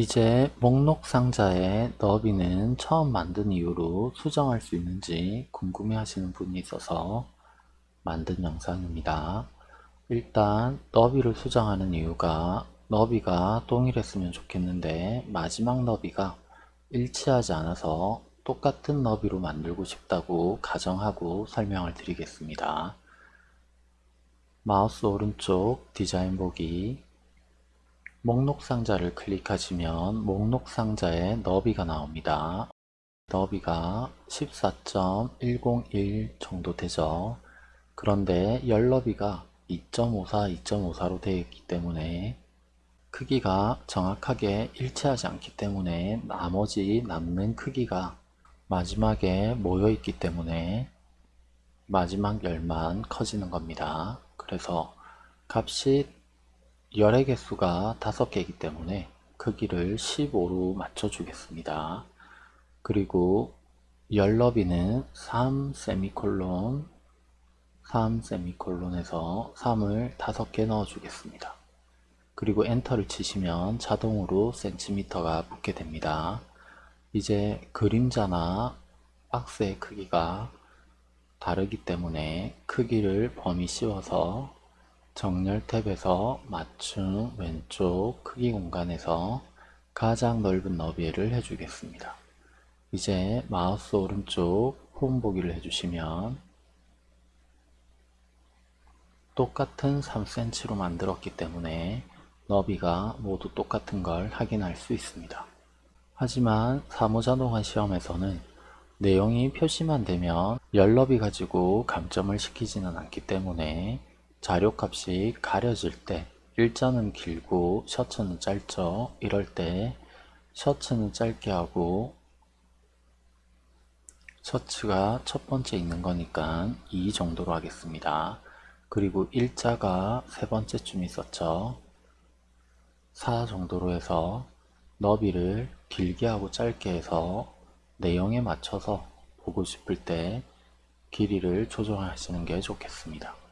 이제 목록 상자의 너비는 처음 만든 이후로 수정할 수 있는지 궁금해 하시는 분이 있어서 만든 영상입니다. 일단 너비를 수정하는 이유가 너비가 동일했으면 좋겠는데 마지막 너비가 일치하지 않아서 똑같은 너비로 만들고 싶다고 가정하고 설명을 드리겠습니다. 마우스 오른쪽 디자인 보기 목록 상자를 클릭하시면 목록 상자에 너비가 나옵니다. 너비가 14.101 정도 되죠. 그런데 열 너비가 2.54, 2.54로 되어 있기 때문에 크기가 정확하게 일치하지 않기 때문에 나머지 남는 크기가 마지막에 모여 있기 때문에 마지막 열만 커지는 겁니다. 그래서 값이 열의 개수가 5개이기 때문에 크기를 15로 맞춰 주겠습니다. 그리고 열 너비는 3 세미콜론 3 세미콜론에서 3을 5개 넣어 주겠습니다. 그리고 엔터를 치시면 자동으로 센티미터가 붙게 됩니다. 이제 그림자나 박스의 크기가 다르기 때문에 크기를 범위 씌워서 정렬 탭에서 맞춤 왼쪽 크기 공간에서 가장 넓은 너비를 해주겠습니다. 이제 마우스 오른쪽 홈 보기를 해주시면 똑같은 3cm로 만들었기 때문에 너비가 모두 똑같은 걸 확인할 수 있습니다. 하지만 사무자동화 시험에서는 내용이 표시만 되면 열너비 가지고 감점을 시키지는 않기 때문에 자료값이 가려질 때 일자는 길고 셔츠는 짧죠. 이럴 때 셔츠는 짧게 하고 셔츠가 첫 번째 있는 거니까 2 정도로 하겠습니다. 그리고 일자가 세 번째 쯤 있었죠. 4 정도로 해서 너비를 길게 하고 짧게 해서 내용에 맞춰서 보고 싶을 때 길이를 조정하시는 게 좋겠습니다.